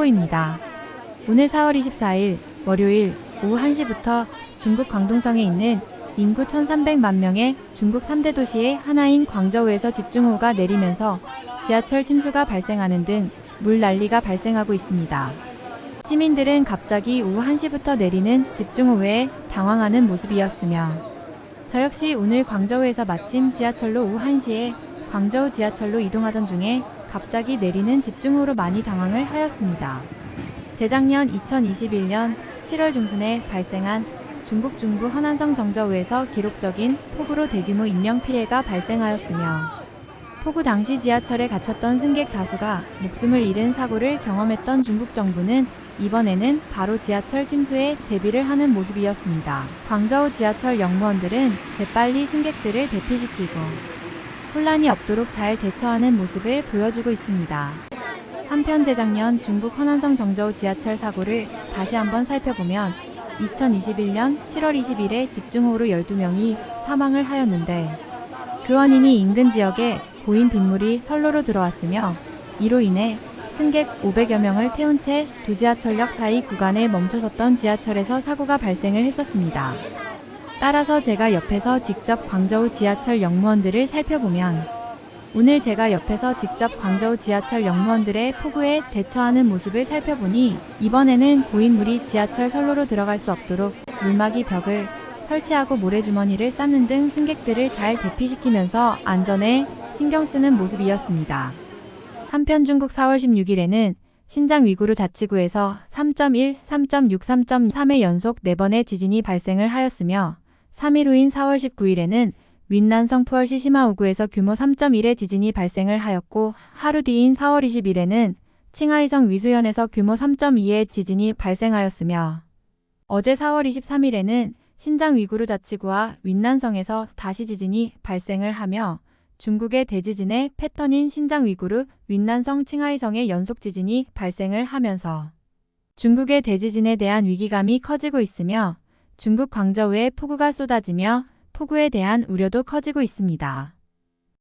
속보입니다. 오늘 4월 24일 월요일 오후 1시부터 중국 광동성에 있는 인구 1300만 명의 중국 3대 도시의 하나인 광저우에서 집중호우가 내리면서 지하철 침수가 발생하는 등 물난리가 발생하고 있습니다. 시민들은 갑자기 오후 1시부터 내리는 집중호우에 당황하는 모습이었으며 저 역시 오늘 광저우에서 마침 지하철로 오후 1시에 광저우 지하철로 이동하던 중에 갑자기 내리는 집중호우로 많이 당황을 하였습니다. 재작년 2021년 7월 중순에 발생한 중국 중부 허난성 정저우에서 기록적인 폭우로 대규모 인명피해가 발생하였으며 폭우 당시 지하철에 갇혔던 승객 다수가 목숨을 잃은 사고를 경험했던 중국 정부는 이번에는 바로 지하철 침수에 대비를 하는 모습이었습니다. 광저우 지하철 역무원들은 재빨리 승객들을 대피시키고 혼란이 없도록 잘 대처하는 모습을 보여주고 있습니다. 한편 재작년 중국 허난성 정저우 지하철 사고를 다시 한번 살펴보면 2021년 7월 20일에 집중호우로 12명이 사망을 하였는데 그 원인이 인근 지역에 고인 빗물이 선로로 들어왔으며 이로 인해 승객 500여 명을 태운 채 두 지하철역 사이 구간에 멈춰섰던 지하철에서 사고가 발생을 했었습니다. 따라서 제가 옆에서 직접 광저우 지하철 역무원들을 살펴보면 오늘 제가 옆에서 직접 광저우 지하철 역무원들의 폭우에 대처하는 모습을 살펴보니 이번에는 고인물이 지하철 선로로 들어갈 수 없도록 물막이 벽을 설치하고 모래주머니를 쌓는 등 승객들을 잘 대피시키면서 안전에 신경 쓰는 모습이었습니다. 한편 중국 4월 16일에는 신장 위구르 자치구에서 3.1, 3.6, 3.3의 연속 4번의 지진이 발생을 하였으며 3일 후인 4월 19일에는 윈난성 푸얼시 시마우구에서 규모 3.1의 지진이 발생을 하였고 하루 뒤인 4월 20일에는 칭하이성 위수현에서 규모 3.2의 지진이 발생하였으며 어제 4월 23일에는 신장 위구르 자치구와 윈난성에서 다시 지진이 발생을 하며 중국의 대지진의 패턴인 신장 위구르, 윈난성, 칭하이성의 연속 지진이 발생을 하면서 중국의 대지진에 대한 위기감이 커지고 있으며 중국 광저우에 폭우가 쏟아지며 폭우에 대한 우려도 커지고 있습니다.